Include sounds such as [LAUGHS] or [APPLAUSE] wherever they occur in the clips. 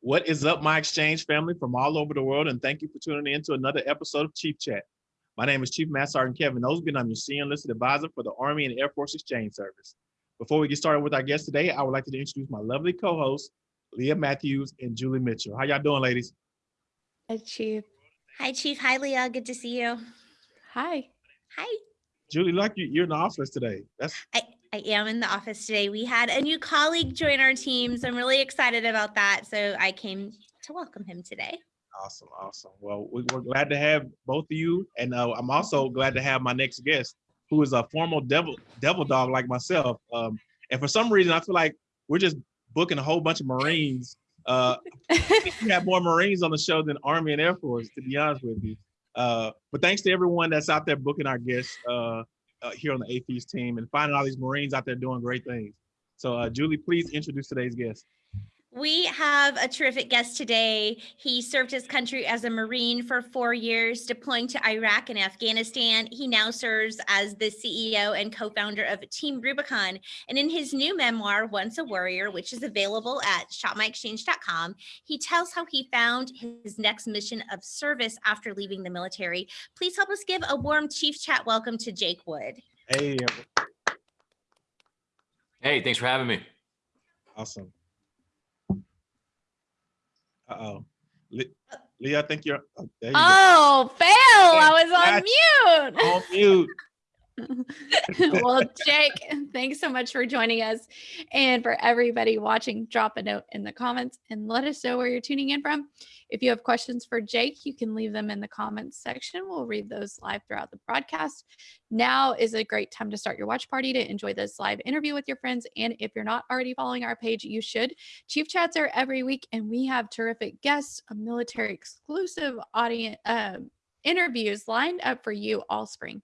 What is up, my exchange family from all over the world, and thank you for tuning in to another episode of Chief Chat. My name is Chief Master Sergeant Kevin Osby, and I'm your senior enlisted advisor for the Army and Air Force Exchange Service. Before we get started with our guest today, I would like to introduce my lovely co-hosts, Leah Matthews and Julie Mitchell. How y'all doing, ladies? Hi, Chief. Hi, Chief. Hi, Leah. Good to see you. Hi. Hi. Julie, like you, you're in the office today. That's I, I am in the office today. We had a new colleague join our team, so I'm really excited about that. So I came to welcome him today. awesome, awesome. Well, we- we're glad to have both of you, and uh, I'm also glad to have my next guest, who is a former devil devil dog like myself. Um, and for some reason, I feel like we're just booking a whole bunch of Marines. Uh, we have more Marines on the show than Army and Air Force, to be honest with you. Uh, but thanks to everyone that's out there booking our guests uh, uh, here on the AAFES team and finding all these Marines out there doing great things. So, uh, Julie, please introduce today's guest. We have a terrific guest today. He served his country as a Marine for four years, deploying to Iraq and Afghanistan. He now serves as the CEO and co-founder of Team Rubicon. And in his new memoir, Once a Warrior, which is available at shopmyexchange.com, he tells how he found his next mission of service after leaving the military. Please help us give a warm Chief Chat welcome to Jake Wood. Hey, Hey, thanks for having me. awesome. Uh-oh. Le- uh, Leah, I think you're, oh, go. Oh, fail. I was on mute. On mute. [LAUGHS] well, Jake, thanks so much for joining us. And for everybody watching, drop a note in the comments and let us know where you're tuning in from. If you have questions for Jake, you can leave them in the comments section. We'll read those live throughout the broadcast. Now is a great time to start your watch party to enjoy this live interview with your friends. And if you're not already following our page, you should. Chief Chats are every week, and we have terrific guests, a military exclusive audience um, interviews lined up for you all spring.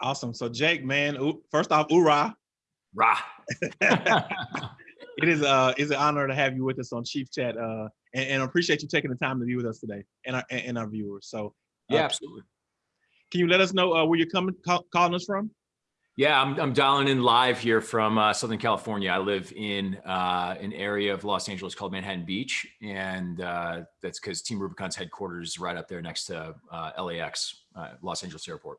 Awesome. So Jake, man, first off, hoorah. Rah. [LAUGHS] It is uh is an honor to have you with us on Chief Chat. Uh and, and appreciate you taking the time to be with us today and our and our viewers. So uh, yeah, absolutely. can you let us know uh, where you're coming call, calling us from? Yeah, I'm, I'm dialing in live here from uh, Southern California. I live in uh, an area of Los Angeles called Manhattan Beach, and uh, that's because Team Rubicon's headquarters is right up there next to uh, LAX, uh, Los Angeles Airport.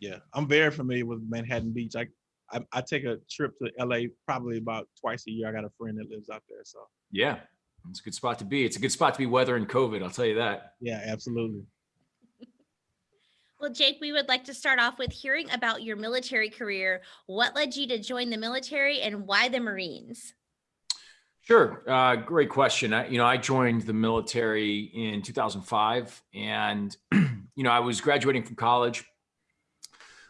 Yeah, I'm very familiar with Manhattan Beach. I, I I take a trip to LA probably about twice a year. I got a friend that lives out there. So Yeah, it's a good spot to be. It's a good spot to be weathering COVID, I'll tell you that. yeah, absolutely. [LAUGHS] Well, Jake, we would like to start off with hearing about your military career. What led you to join the military and why the Marines? Sure. Uh, great question. I, you know, I joined the military in 2005 and, [CLEARS THROAT] you know, I was graduating from college,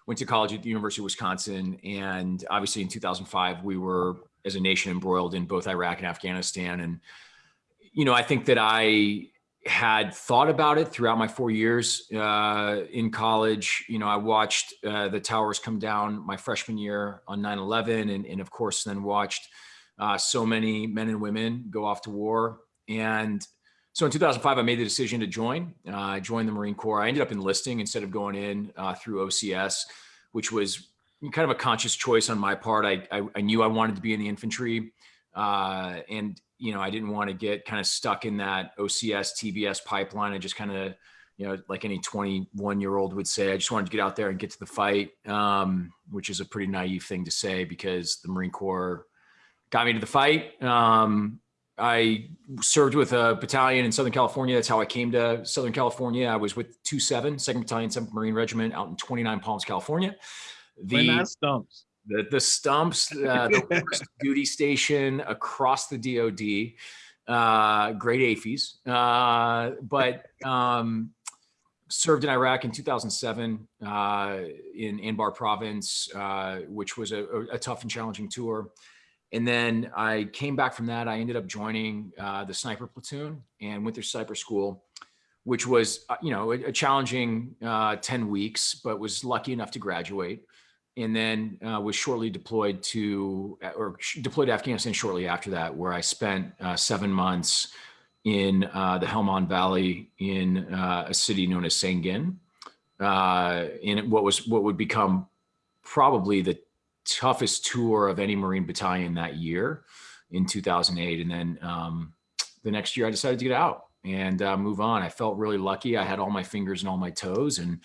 went to college at the University of Wisconsin. And obviously in 2005, we were as a nation embroiled in both Iraq and Afghanistan. And, you know, I think that I had thought about it throughout my four years uh, in college. You know, I watched uh, the towers come down my freshman year on 9-11 and, and of course then watched uh, so many men and women go off to war. And so in 2005, I made the decision to join. Uh, I joined the Marine Corps. I ended up enlisting instead of going in uh, through OCS, which was kind of a conscious choice on my part. I, I, I knew I wanted to be in the infantry. Uh, and, you know, I didn't want to get kind of stuck in that OCS TBS pipeline. I just kind of, you know, like any 21 year old would say, I just wanted to get out there and get to the fight, um, which is a pretty naive thing to say because the Marine Corps got me to the fight. Um, I served with a battalion in Southern California. That's how I came to Southern California. I was with 2-7, 2nd Battalion, 7th Marine Regiment out in 29 Palms, California. The, stumps. the, the stumps, [LAUGHS] uh, the worst duty station across the DOD, uh, great AAFES. Uh, but um, served in Iraq in 2007 uh, in Anbar province, uh, which was a- a tough and challenging tour. And then I came back from that. I ended up joining uh, the sniper platoon and went through sniper school, which was, uh, you know, a, a challenging uh, 10 weeks, but was lucky enough to graduate. And then uh, was shortly deployed to, or sh- deployed to Afghanistan shortly after that, where I spent uh, seven months in uh, the Helmand Valley in uh, a city known as Sangin, uh, in what was what would become probably the toughest tour of any Marine battalion that year. in 2008. And then um, the next year I decided to get out and uh, move on. I felt really lucky. I had all my fingers and all my toes and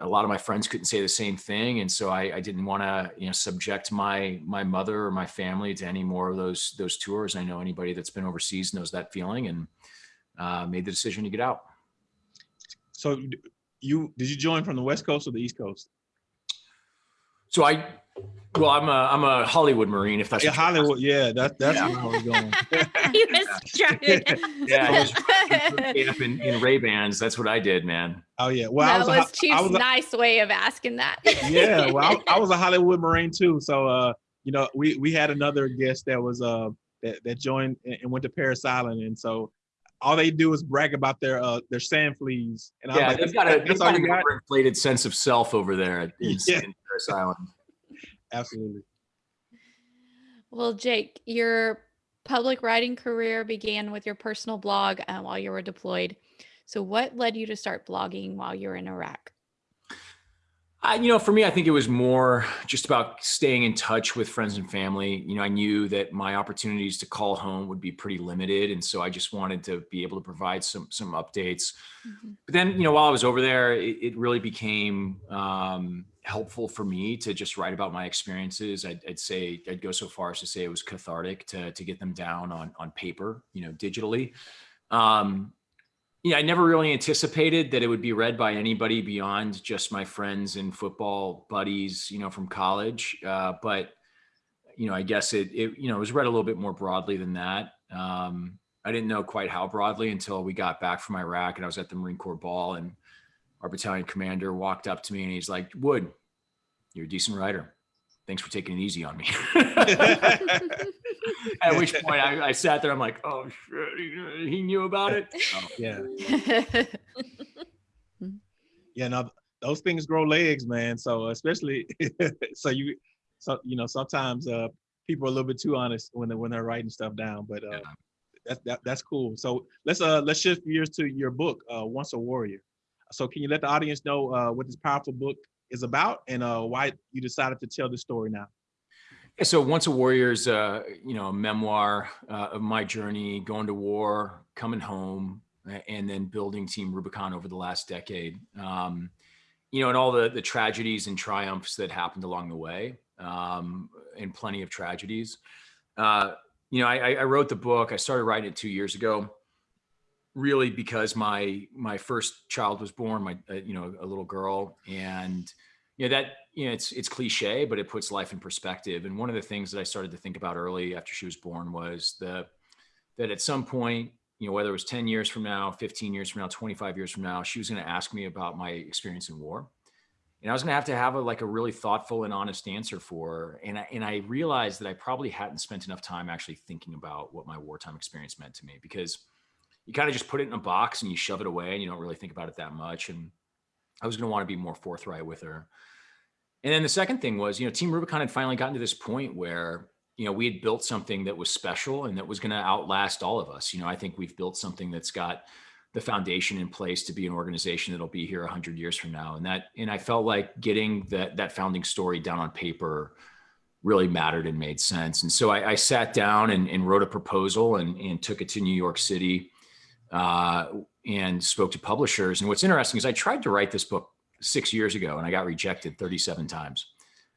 a lot of my friends couldn't say the same thing. And so I, I didn't want to, you know, subject my, my mother or my family to any more of those, those tours. I know anybody that's been overseas knows that feeling and uh, made the decision to get out. So you, did you join from the West Coast or the East Coast? So I, well, I'm a, I'm a Hollywood Marine, if that's Yeah, what you're Hollywood, yeah, that's, that's Yeah. where I was going. He was trying to- Yeah, I was asking up in, in Ray Bans. That's what I did, man. Oh, yeah, well, I that was, was, a Ho- I was, a- nice way of asking that. yeah, well, I, I [LAUGHS] was a Hollywood Marine too. So, uh, you know, we, we had another guest that was, uh, that, that joined and and went to Parris Island. And so all they do is brag about their, uh, their sand fleas. And I was Yeah, like, they've got a, they've got you an got? overinflated sense of self over there in, [LAUGHS] in Yeah. Parris Island. Absolutely. Well, Jake, your public writing career began with your personal blog uh, while you were deployed. So, what led you to start blogging while you were in Iraq? I, you know, for me, I think it was more just about staying in touch with friends and family. You know, I knew that my opportunities to call home would be pretty limited, and so I just wanted to be able to provide some some updates. Mhm. But then, you know, while I was over there, it, it really became um, helpful for me to just write about my experiences. I'd, I'd say I'd go so far as to say it was cathartic to to get them down on on paper, you know, digitally. Um, yeah, I never really anticipated that it would be read by anybody beyond just my friends and football buddies, you know, from college. Uh, but you know, I guess it, it, you know, it was read a little bit more broadly than that. Um, I didn't know quite how broadly until we got back from Iraq and I was at the Marine Corps ball and our battalion commander walked up to me and he's like, Wood, you're a decent writer. Thanks for taking it easy on me. [LAUGHS] At which point I, I sat there, I'm like, oh shit, he, he knew about it. So, [LAUGHS] yeah. [LAUGHS] Yeah, no, those things grow legs, man. So especially, so you, so you know, sometimes uh, people are a little bit too honest when they when they're writing stuff down. But uh, Yeah. that's that, that's cool. So let's uh let's shift gears to your book, uh, Once a Warrior. So can you let the audience know uh, what this powerful book is about and uh, why you decided to tell this story now? So Once a Warrior is, uh, you know, a memoir uh, of my journey going to war, coming home, and then building Team Rubicon over the last decade. Um, you know, and all the the tragedies and triumphs that happened along the way, um, and plenty of tragedies. Uh, you know, I- I wrote the book. I started writing it two years ago, really because my my first child was born, my uh, you know a little girl, and you know that you know it's it's cliche but it puts life in perspective and one of the things that i started to think about early after she was born was the that at some point you know whether it was 10 years from now 15 years from now 25 years from now she was going to ask me about my experience in war and i was going to have to have a like a really thoughtful and honest answer for her and I, and I realized that i probably hadn't spent enough time actually thinking about what my wartime experience meant to me because you kind of just put it in a box and you shove it away and you don't really think about it that much and i was going to want to be more forthright with her and then the second thing was, you know, Team Rubicon had finally gotten to this point where, you know, we had built something that was special and that was going to outlast all of us. You know, I think we've built something that's got the foundation in place to be an organization that'll be here 100 years from now. And that, and I felt like getting that that founding story down on paper really mattered and made sense. And so I, I sat down and, and wrote a proposal and, and took it to New York City uh, and spoke to publishers. And what's interesting is I tried to write this book six years ago and I got rejected 37 times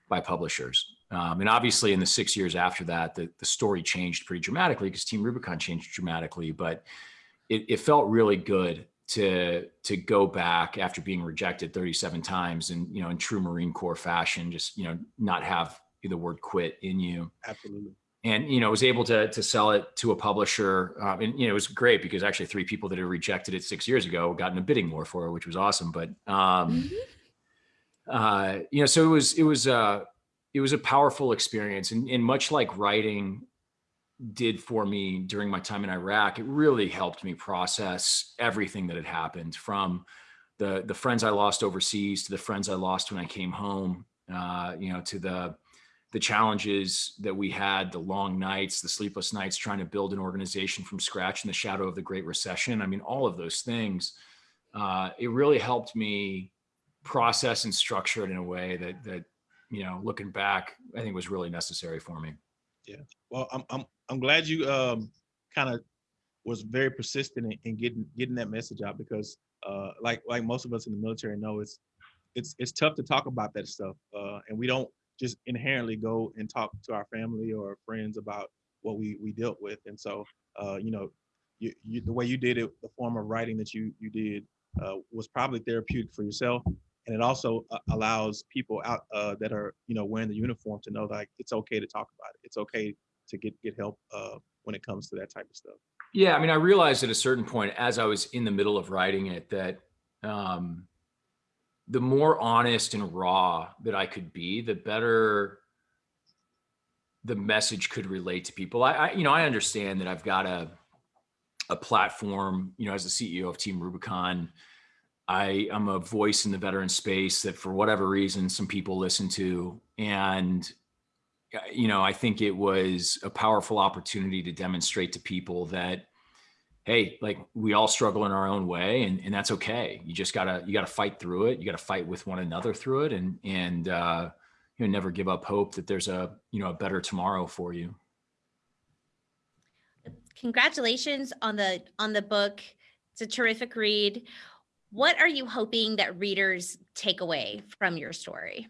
by publishers. Um, and obviously, in the six years after that, the, the story changed pretty dramatically because Team Rubicon changed dramatically. But it, it felt really good to to go back after being rejected 37 times and you know in true Marine Corps fashion, just you know not have the word quit in you Absolutely. And you know was able to to sell it to a publisher um, and you know it was great because actually three people that had rejected it six years ago got in a bidding war for it which was awesome but um uh you know so it was it was uh it was a powerful experience and, and much like writing did for me during my time in iraq it really helped me process everything that had happened from the the friends i lost overseas to the friends i lost when i came home uh you know to the the challenges that we had, the long nights, the sleepless nights, trying to build an organization from scratch in the shadow of the Great Recession. I mean, all of those things. Uh, it really helped me process and structure it in a way that that you know, looking back, I think was really necessary for me. Yeah. Well, I'm I'm I'm glad you um kind of was very persistent in, in getting getting that message out because uh like like most of us in the military know it's it's it's tough to talk about that stuff uh and we don't just inherently go and talk to our family or friends about what we we dealt with. And so uh you know you, you the way you did it the form of writing that you you did uh was probably therapeutic for yourself. And it also uh, allows people out uh that are you know wearing the uniform to know like it's okay to talk about it. It's okay to get get help uh when it comes to that type of stuff. Yeah, I mean, I realized at a certain point as I was in the middle of writing it that um, the more honest and raw that I could be, the better the message could relate to people. I, I you know, I understand that I've got a a platform, you know, as the CEO of Team Rubicon. I am a voice in the veteran space that for whatever reason some people listen to and uh, you know, I think it was a powerful opportunity to demonstrate to people that, hey, like we all struggle in our own way, and, and that's okay. You just gotta you gotta fight through it. You gotta fight with one another through it, and and uh, you know never give up hope that there's a you know a better tomorrow for you. Congratulations on the on the book. It's a terrific read. What are you hoping that readers take away from your story?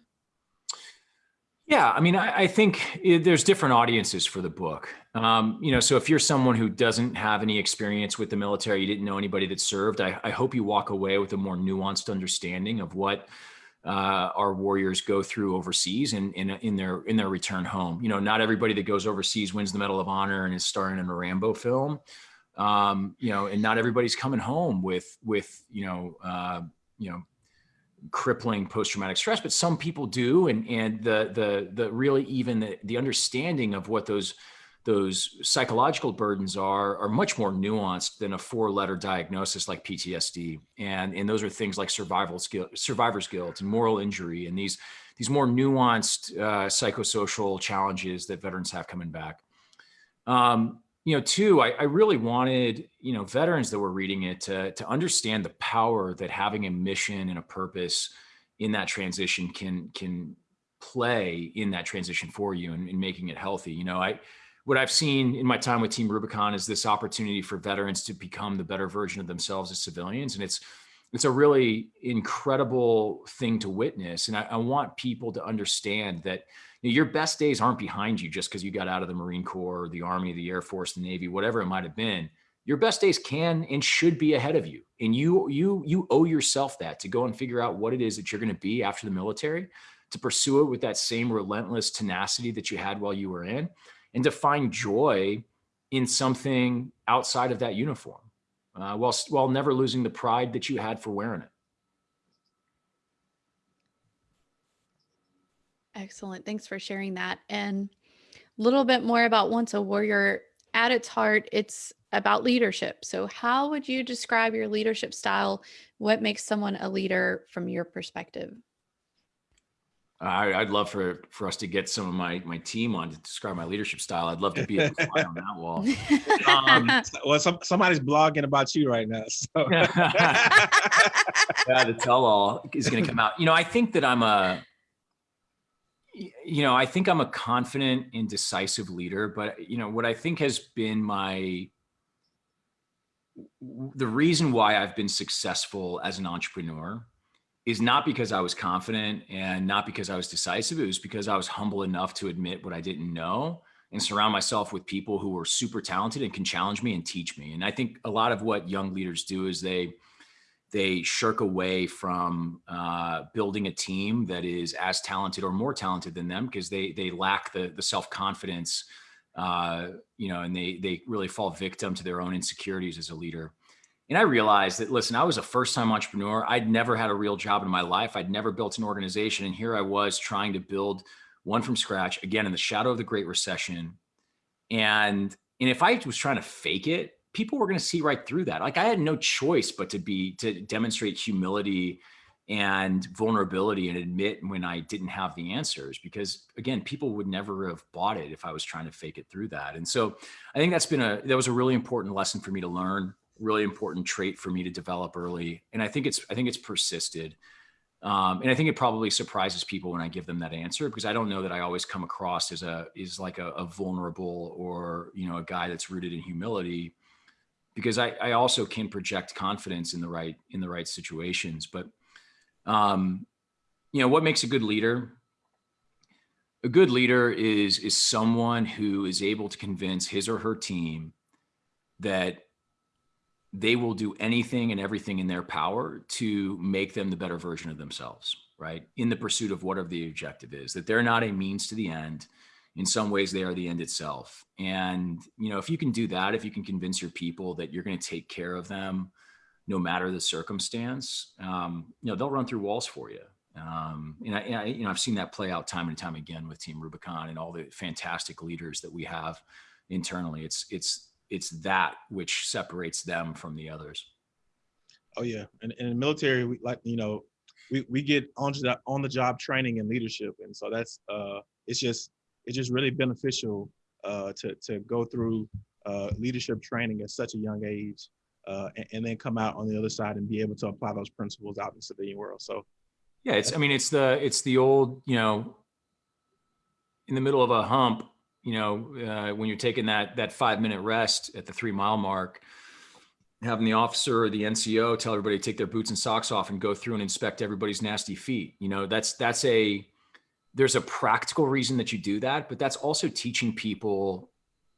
Yeah, I mean, I, I think it, there's different audiences for the book. Um, you know, so if you're someone who doesn't have any experience with the military, you didn't know anybody that served, I, I hope you walk away with a more nuanced understanding of what uh, our warriors go through overseas and in, in their in their return home. You know, not everybody that goes overseas wins the Medal of Honor and is starring in a Rambo film. Um, you know, and not everybody's coming home with with you know uh, you know crippling post-traumatic stress, but some people do. And, and the, the, the really even the, the understanding of what those, those psychological burdens are, are much more nuanced than a four letter diagnosis like PTSD. And, and those are things like survival skill, survivor's guilt and moral injury. And these, these more nuanced uh, psychosocial challenges that veterans have coming back. Um, you know, two, I, I, really wanted, you know, veterans that were reading it to, to understand the power that having a mission and a purpose in that transition can, can play in that transition for you and, and making it healthy. You know, I, what I've seen in my time with Team Rubicon is this opportunity for veterans to become the better version of themselves as civilians. And it's, it's a really incredible thing to witness. And I, I want people to understand that, your best days aren't behind you just because you got out of the Marine Corps, the Army, the Air Force, the Navy, whatever it might have been. Your best days can and should be ahead of you. And you you you owe yourself that to go and figure out what it is that you're going to be after the military, to pursue it with that same relentless tenacity that you had while you were in, and to find joy in something outside of that uniform, uh, while while never losing the pride that you had for wearing it. Excellent. Thanks for sharing that. And a little bit more about Once a Warrior. At its heart, it's about leadership. So, how would you describe your leadership style? What makes someone a leader from your perspective? I, would love for for us to get some of my my team on to describe my leadership style. I'd love to be able [LAUGHS] to fly on that wall. [LAUGHS] Um, [LAUGHS] well, some, somebody's blogging about you right now. So. yeah, the tell all is going to come out. You know, I think that I'm a you know, I think I'm a confident and decisive leader, but you know, what I think has been my the reason why I've been successful as an entrepreneur is not because I was confident and not because I was decisive. It was because I was humble enough to admit what I didn't know and surround myself with people who were super talented and can challenge me and teach me. And I think a lot of what young leaders do is they they shirk away from uh, building a team that is as talented or more talented than them because they they lack the the self confidence, uh, you know, and they they really fall victim to their own insecurities as a leader. And I realized that listen, I was a first time entrepreneur. I'd never had a real job in my life. I'd never built an organization, and here I was trying to build one from scratch again in the shadow of the Great Recession. And and if I was trying to fake it, people were going to see right through that. Like I had no choice but to be to demonstrate humility and vulnerability and admit when I didn't have the answers because again, people would never have bought it if I was trying to fake it through that. And so I think that's been a that was a really important lesson for me to learn, really important trait for me to develop early. And I think it's I think it's persisted. Um, and I think it probably surprises people when I give them that answer because I don't know that I always come across as a is like a, a vulnerable or you know a guy that's rooted in humility because I, I also can project confidence in the right in the right situations. But um, you know what makes a good leader? A good leader is is someone who is able to convince his or her team that they will do anything and everything in their power to make them the better version of themselves, right? In the pursuit of whatever the objective is, that they're not a means to the end. In some ways, they are the end itself. And, you know, if you can do that, if you can convince your people that you're going to take care of them no matter the circumstance, um, you know, they'll run through walls for you. Um, and I, and I, you know, I've seen that play out time and time again with Team Rubicon and all the fantastic leaders that we have internally. It's, it's, it's that which separates them from the others. Oh yeah, and in the military, we like you know, we we get on the on the job training and leadership, and so that's uh, it's just it's just really beneficial uh, to to go through uh, leadership training at such a young age, uh, and, and then come out on the other side and be able to apply those principles out in the civilian world. So yeah, it's I mean it's the it's the old you know in the middle of a hump you know, uh, when you're taking that that five minute rest at the three mile mark, having the officer or the NCO tell everybody to take their boots and socks off and go through and inspect everybody's nasty feet. You know, that's that's a there's a practical reason that you do that, but that's also teaching people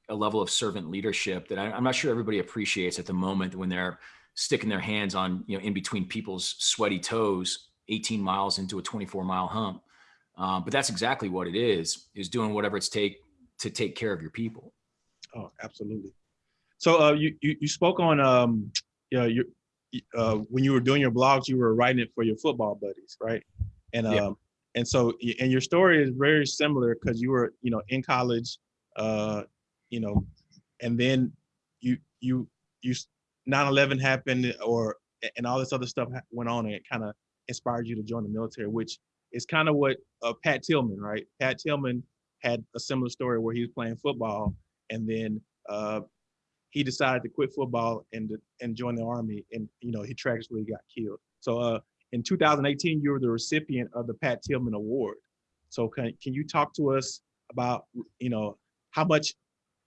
a level of servant leadership that I, I'm not sure everybody appreciates at the moment when they're sticking their hands on, you know, in between people's sweaty toes, 18 miles into a 24 mile hump. Um, but that's exactly what it is, is doing whatever it's take to take care of your people. Oh, absolutely. So uh, you, you you spoke on um, yeah, you uh, when you were doing your blogs, you were writing it for your football buddies, right? And um, yeah. And so and your story is very similar because you were you know in college, uh, you know, and then you you you 9/11 happened or and all this other stuff went on and it kind of inspired you to join the military, which is kind of what uh, Pat Tillman, right? Pat Tillman had a similar story where he was playing football and then uh, he decided to quit football and and join the army and you know he tragically got killed so uh, in 2018 you were the recipient of the pat tillman award so can, can you talk to us about you know how much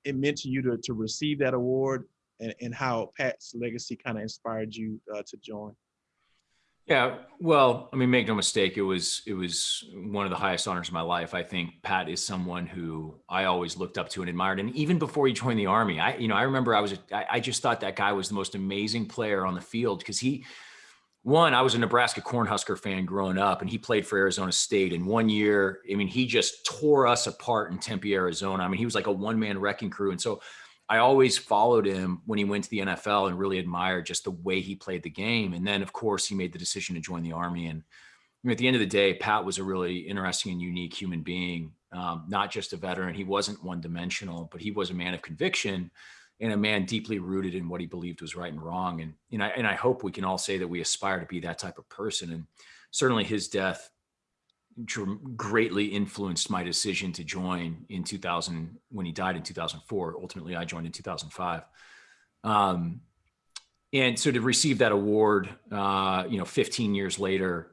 it meant to you to, to receive that award and, and how pat's legacy kind of inspired you uh, to join yeah, well, I mean, make no mistake, it was it was one of the highest honors of my life. I think Pat is someone who I always looked up to and admired. And even before he joined the army, I you know I remember I was I, I just thought that guy was the most amazing player on the field because he one I was a Nebraska Cornhusker fan growing up, and he played for Arizona State. And one year, I mean, he just tore us apart in Tempe, Arizona. I mean, he was like a one man wrecking crew, and so I always followed him when he went to the NFL and really admired just the way he played the game. And then, of course, he made the decision to join the Army. And I mean, at the end of the day, Pat was a really interesting and unique human being, um, not just a veteran. He wasn't one dimensional, but he was a man of conviction and a man deeply rooted in what he believed was right and wrong. And, and, I, and I hope we can all say that we aspire to be that type of person. And certainly his death greatly influenced my decision to join in 2000 when he died in 2004 ultimately i joined in 2005 um, and so to receive that award uh, you know 15 years later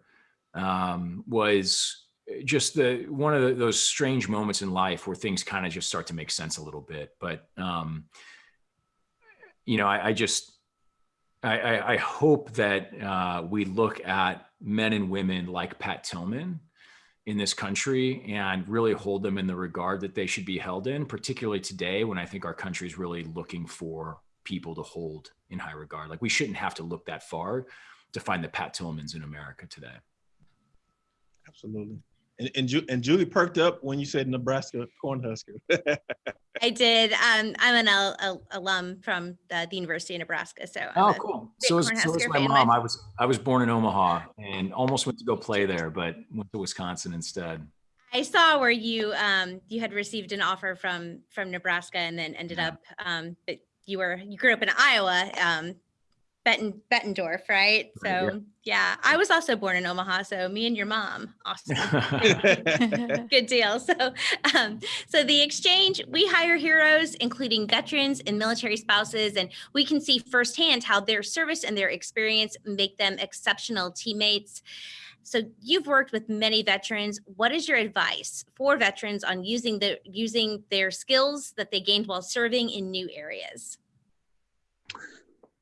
um, was just the one of the, those strange moments in life where things kind of just start to make sense a little bit but um, you know I, I just I, I, I, hope that uh, we look at men and women like Pat Tillman in this country and really hold them in the regard that they should be held in, particularly today when I think our country is really looking for people to hold in high regard. Like we shouldn't have to look that far to find the Pat Tillmans in America today. Absolutely. And, and, Ju- and Julie perked up when you said Nebraska Cornhusker. [LAUGHS] I did. Um, I'm an al- al- alum from the, the, University of Nebraska, so. I'm oh, cool. So is, so is my mom. I was I was born in Omaha and almost went to go play there, but went to Wisconsin instead. I saw where you um, you had received an offer from from Nebraska and then ended yeah. up, um, but you were you grew up in Iowa, um, Betten, Bettendorf, right? So yeah. I was also born in Omaha. So me and your mom, [LAUGHS] awesome. [LAUGHS] Good deal. So, um, so the exchange, we hire heroes, including veterans and military spouses, and we can see firsthand how their service and their experience make them exceptional teammates. So you've worked with many veterans. What is your advice for veterans on using the using their skills that they gained while serving in new areas?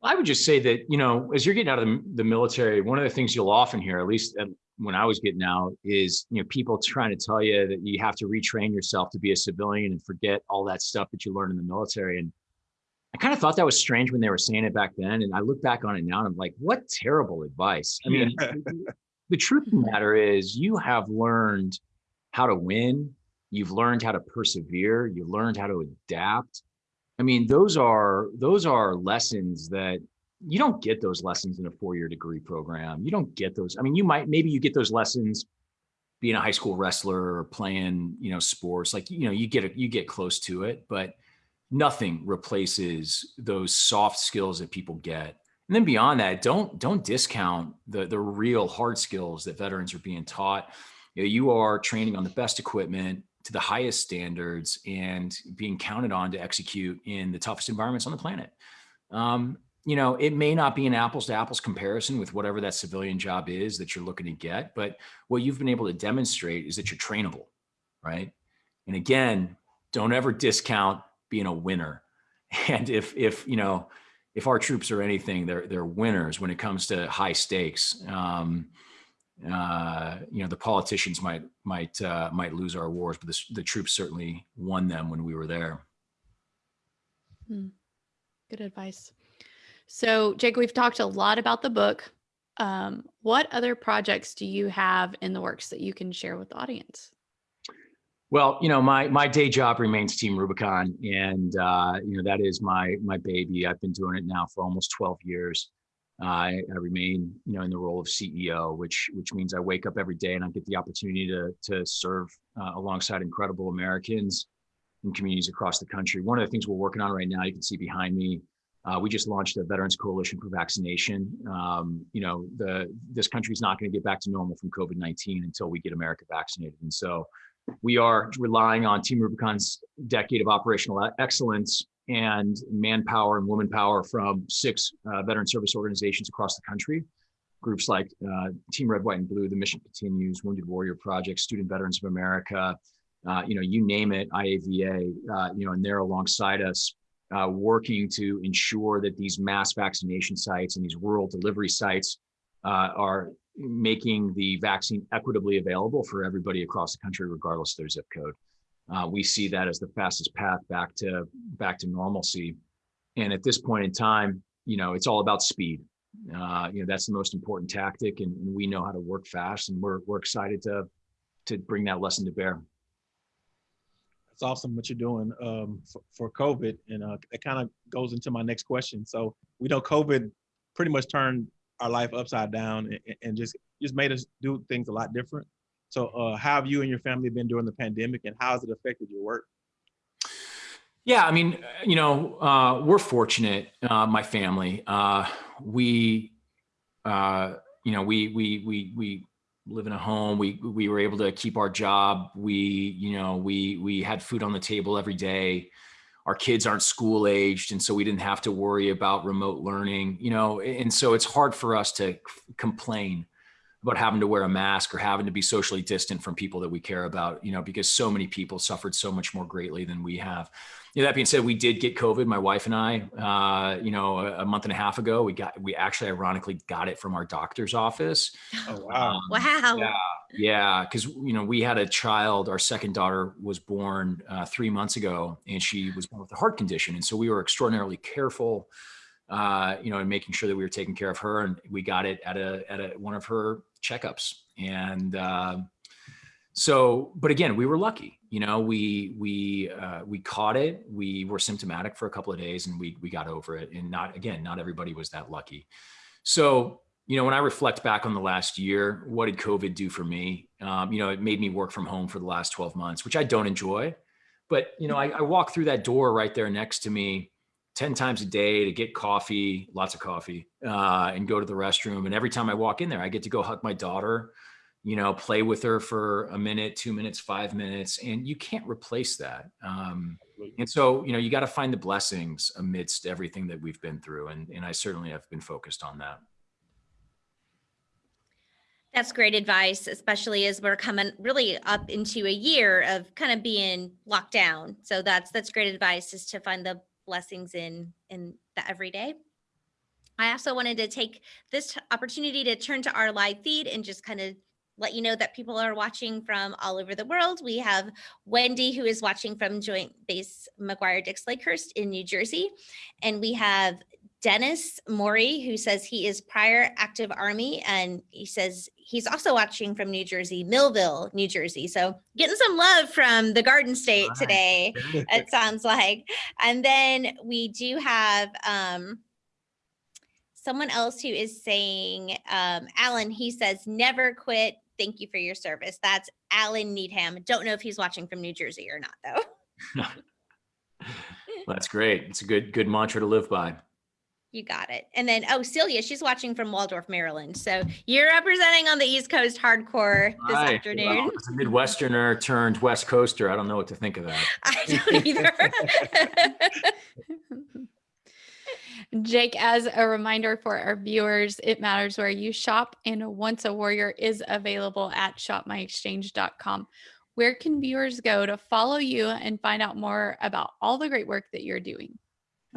I would just say that, you know, as you're getting out of the, the military, one of the things you'll often hear, at least when I was getting out, is, you know, people trying to tell you that you have to retrain yourself to be a civilian and forget all that stuff that you learned in the military. And I kind of thought that was strange when they were saying it back then. And I look back on it now and I'm like, what terrible advice. I mean, the truth of the matter is you have learned how to win. You've learned how to persevere. You've learned how to adapt. I mean, those are those are lessons that you don't get those lessons in a four-year degree program. You don't get those. I mean, you might maybe you get those lessons being a high school wrestler or playing, you know, sports. Like, you know, you get it, you get close to it, but nothing replaces those soft skills that people get. And then beyond that, don't don't discount the the real hard skills that veterans are being taught. You, know, you are training on the best equipment to the highest standards and being counted on to execute in the toughest environments on the planet. Um, you know, it may not be an apples to apples comparison with whatever that civilian job is that you're looking to get, but what you've been able to demonstrate is that you're trainable, right? And again, don't ever discount being a winner. [LAUGHS] And if if you know if our troops are anything, they're they're winners when it comes to high stakes. Um, uh, you know, the politicians might might uh, might lose our wars, but the, the troops certainly won them when we were there. Good advice. So, Jake, we've talked a lot about the book. Um, what other projects do you have in the works that you can share with the audience? Well, you know, my my day job remains Team Rubicon, and uh, you know that is my my baby. I've been doing it now for almost 12 years. I, I remain, you know, in the role of CEO, which which means I wake up every day and I get the opportunity to to serve uh, alongside incredible Americans in communities across the country. One of the things we're working on right now, you can see behind me, uh, we just launched a Veterans Coalition for Vaccination. Um, you know, the this country is not going to get back to normal from COVID-19 until we get America vaccinated, and so we are relying on Team Rubicon's decade of operational excellence and manpower and woman power from six uh, veteran service organizations across the country. Groups like uh, Team Red, White, and Blue, The Mission Continues, Wounded Warrior Project, Student Veterans of America, uh, you know, you name it, IAVA, uh, you know, and they're alongside us, uh, working to ensure that these mass vaccination sites and these rural delivery sites uh, are making the vaccine equitably available for everybody across the country, regardless of their zip code. Uh, we see that as the fastest path back to back to normalcy. And at this point in time, you know, it's all about speed. Uh, you know, that's the most important tactic, and, and we know how to work fast, and we're we're excited to to bring that lesson to bear. That's awesome what you're doing um, for, for COVID, and uh, it kind of goes into my next question. So we know COVID pretty much turned our life upside down and, and just just made us do things a lot different. So uh, how have you and your family been during the pandemic, and how has it affected your work? Yeah, I mean, you know, uh, we're fortunate, uh, my family. Uh, we, uh, you know, we we we we live in a home. We we were able to keep our job. We, you know, we we had food on the table every day. Our kids aren't school aged, and so we didn't have to worry about remote learning. You know, and so it's hard for us to complain about having to wear a mask or having to be socially distant from people that we care about. You know, because so many people suffered so much more greatly than we have you know, that being said, we did get COVID, my wife and I, uh, you know, a, a, month and a half ago, we got, we actually ironically got it from our doctor's office. Oh, wow. Um, Wow. Yeah. Yeah. Cause you know, we had a child, our second daughter was born uh, three months ago and she was born with a heart condition. And so we were extraordinarily careful, uh, you know, and making sure that we were taking care of her and we got it at a, at a, one of her checkups. And, uh, so, but again, we were lucky. You know, we we uh, we caught it. We were symptomatic for a couple of days, and we we got over it. And not again, not everybody was that lucky. So, you know, when I reflect back on the last year, what did COVID do for me? Um, you know, it made me work from home for the last twelve months, which I don't enjoy. But you know, I, I walk through that door right there next to me, 10 times a day to get coffee, lots of coffee, uh, and go to the restroom. And every time I walk in there, I get to go hug my daughter, you know, play with her for a minute, two minutes, five minutes. And you can't replace that. Um, and so, you know, you got to find the blessings amidst everything that we've been through. And, and I certainly have been focused on that. That's great advice, especially as we're coming really up into a year of kind of being locked down. So that's that's great advice is to find the blessings in in the everyday. I also wanted to take this opportunity to turn to our live feed and just kind of let you know that people are watching from all over the world. We have Wendy who is watching from Joint Base McGuire Dix Lakehurst in New Jersey. And we have Dennis Maury, who says he is prior active Army, and he says he's also watching from New Jersey, Millville, New Jersey. So getting some love from the Garden State Nice. today, it sounds like. And then we do have um, someone else who is saying, um, Alan, he says, never quit. Thank you for your service. That's Alan Needham. Don't know if he's watching from New Jersey or not, though. [LAUGHS] That's great. It's a good, good mantra to live by. You got it. And then, oh, Celia, she's watching from Waldorf, Maryland. So you're representing on the East Coast hardcore this Hi. afternoon. Well, as a Midwesterner turned West Coaster, I don't know what to think of that. [LAUGHS] I don't either. [LAUGHS] Jake, as a reminder for our viewers, it matters where you shop, and Once a Warrior is available at shopmyexchange.com. Where can viewers go to follow you and find out more about all the great work that you're doing?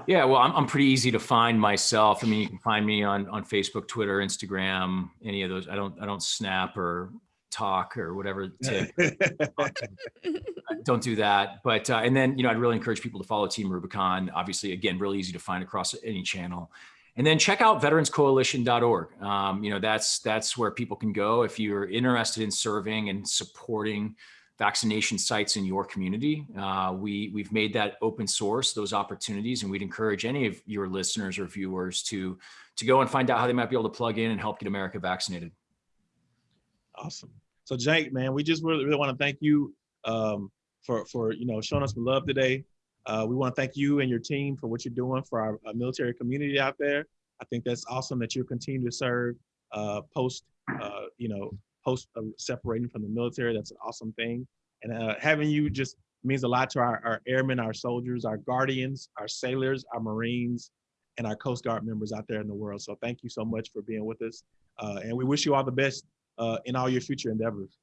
Yeah, well, I'm, I'm pretty easy to find myself. I mean, you can find me on, on Facebook, Twitter, Instagram, any of those. I don't, I don't snap or talk or whatever. [LAUGHS] Don't do that. But, uh, and then, you know, I'd really encourage people to follow Team Rubicon. Obviously, again, really easy to find across any channel. And then check out veteranscoalition.org. Um, you know, that's, that's where people can go if you're interested in serving and supporting vaccination sites in your community. Uh, we, we've made that open source, those opportunities, and we'd encourage any of your listeners or viewers to, to go and find out how they might be able to plug in and help get America vaccinated. Awesome. So Jake, man, we just really, really want to thank you um, for for you know showing us some love today. Uh, we want to thank you and your team for what you're doing for our, our military community out there. I think that's awesome that you continue to serve uh, post uh, you know post uh, separating from the military. That's an awesome thing, and uh, having you just means a lot to our, our airmen, our soldiers, our guardians, our sailors, our Marines, and our Coast Guard members out there in the world. So thank you so much for being with us, uh, and we wish you all the best uh, in all your future endeavors.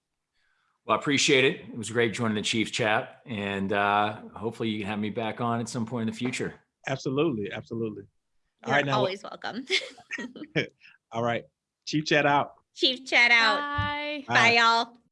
Well, I appreciate it. It was great joining the Chiefs chat, and uh, hopefully you can have me back on at some point in the future. Absolutely, absolutely. All You're right, now, always welcome. [LAUGHS] [LAUGHS] all right, Chief Chat out. Chief chat out. Bye. Bye. Bye, y'all.